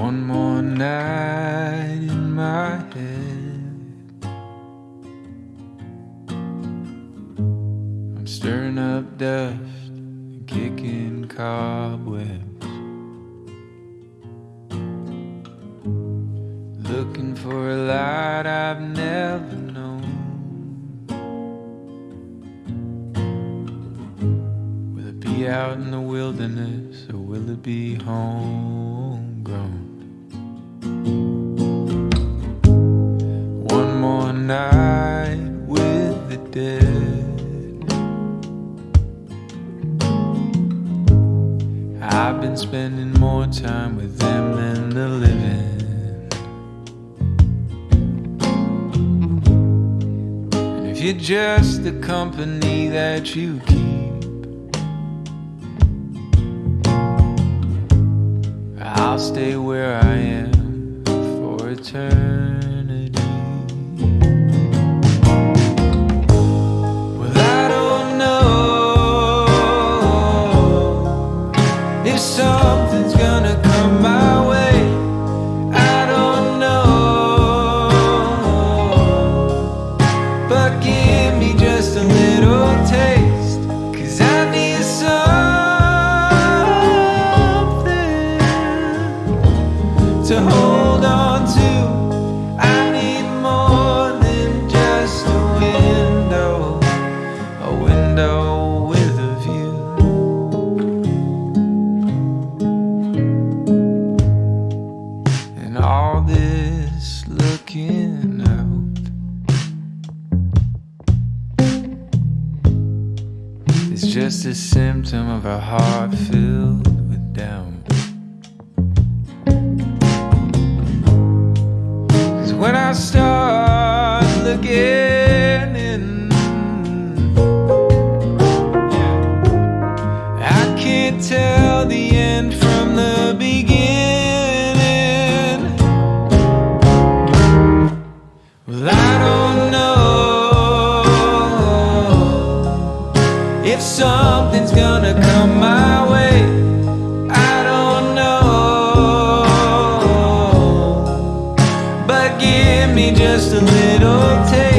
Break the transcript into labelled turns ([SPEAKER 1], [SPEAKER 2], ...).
[SPEAKER 1] One more night in my head. I'm stirring up dust and kicking cobwebs. Looking for a light I've never known. Will it be out in the wilderness or will it be One more night with the dead. I've been spending more time with them than the living. If you're just the company that you keep, I'll stay where I am for eternity. Well, I don't know if something's gonna come my way. I don't know, but give me just a little taste, to hold on to. I need more than just a window, a window with a view. And all this looking out is just a symptom of a heart filled with doubt. When I start looking in, I can't tell the end from the beginning. Well, I don't know if something's gonna me just a little taste.